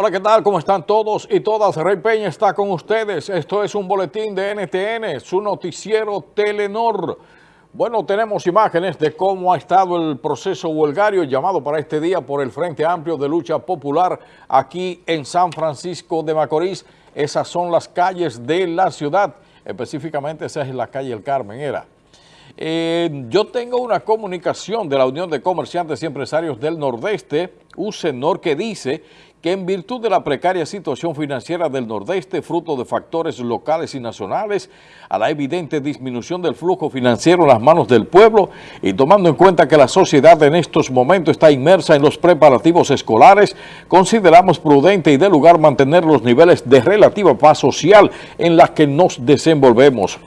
Hola, ¿qué tal? ¿Cómo están todos y todas? Rey Peña está con ustedes. Esto es un boletín de NTN, su noticiero Telenor. Bueno, tenemos imágenes de cómo ha estado el proceso huelgario llamado para este día por el Frente Amplio de Lucha Popular aquí en San Francisco de Macorís. Esas son las calles de la ciudad, específicamente esa es la calle El Carmen, era. Eh, yo tengo una comunicación de la Unión de Comerciantes y Empresarios del Nordeste, UCENOR, que dice que en virtud de la precaria situación financiera del Nordeste, fruto de factores locales y nacionales, a la evidente disminución del flujo financiero en las manos del pueblo y tomando en cuenta que la sociedad en estos momentos está inmersa en los preparativos escolares, consideramos prudente y de lugar mantener los niveles de relativa paz social en las que nos desenvolvemos.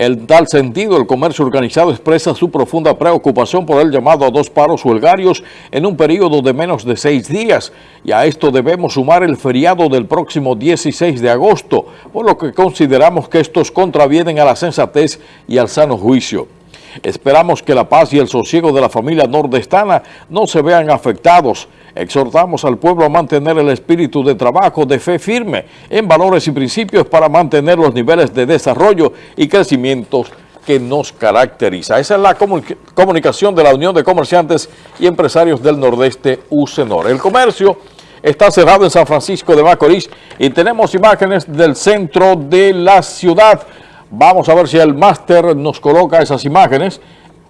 En tal sentido, el comercio organizado expresa su profunda preocupación por el llamado a dos paros huelgarios en un periodo de menos de seis días y a esto debemos sumar el feriado del próximo 16 de agosto, por lo que consideramos que estos contravienen a la sensatez y al sano juicio. Esperamos que la paz y el sosiego de la familia nordestana no se vean afectados. Exhortamos al pueblo a mantener el espíritu de trabajo, de fe firme en valores y principios para mantener los niveles de desarrollo y crecimiento que nos caracteriza. Esa es la comunicación de la Unión de Comerciantes y Empresarios del Nordeste, UCENOR. El comercio está cerrado en San Francisco de Macorís y tenemos imágenes del centro de la ciudad. Vamos a ver si el máster nos coloca esas imágenes.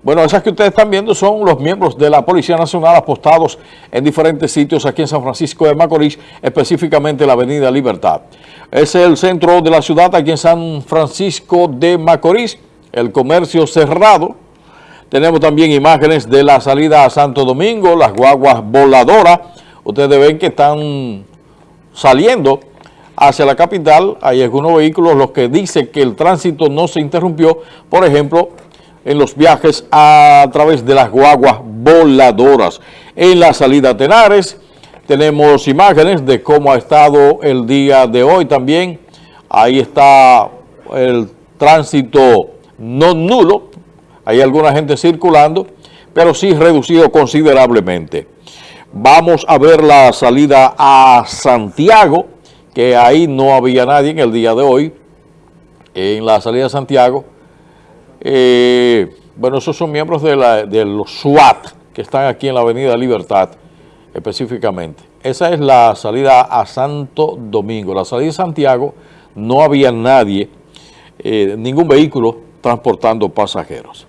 Bueno, esas que ustedes están viendo son los miembros de la Policía Nacional apostados en diferentes sitios aquí en San Francisco de Macorís, específicamente la Avenida Libertad. Es el centro de la ciudad aquí en San Francisco de Macorís, el comercio cerrado. Tenemos también imágenes de la salida a Santo Domingo, las guaguas voladoras. Ustedes ven que están saliendo hacia la capital, hay algunos vehículos los que dicen que el tránsito no se interrumpió, por ejemplo, en los viajes a, través de las guaguas voladoras. En la salida a Tenares tenemos imágenes de cómo ha estado el día de hoy también. Ahí está el tránsito no nulo, hay alguna gente circulando, pero sí reducido considerablemente. Vamos a ver la salida a Santiago, que ahí no había nadie en el día de hoy, en la salida de Santiago. Eh, bueno, esos son miembros de, los SWAT que están aquí en la Avenida Libertad, específicamente. Esa es la salida a Santo Domingo. La salida de Santiago no había nadie, eh, ningún vehículo transportando pasajeros.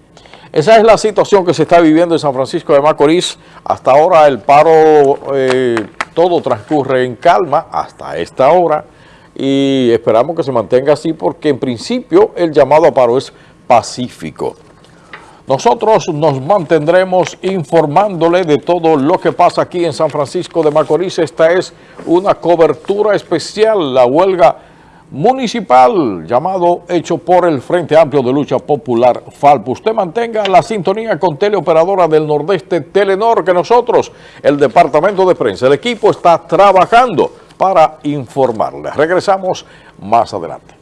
Esa es la situación que se está viviendo en San Francisco de Macorís. Hasta ahora el paro eh, todo transcurre en calma hasta esta hora y esperamos que se mantenga así porque en principio el llamado a paro es pacífico. Nosotros nos mantendremos informándole de todo lo que pasa aquí en San Francisco de Macorís. Esta es una cobertura especial, la huelga municipal llamado hecho por el Frente Amplio de Lucha Popular FALP. Usted mantenga la sintonía con Teleoperadora del Nordeste Telenor que nosotros, el Departamento de Prensa, el equipo está trabajando para informarle. Regresamos más adelante.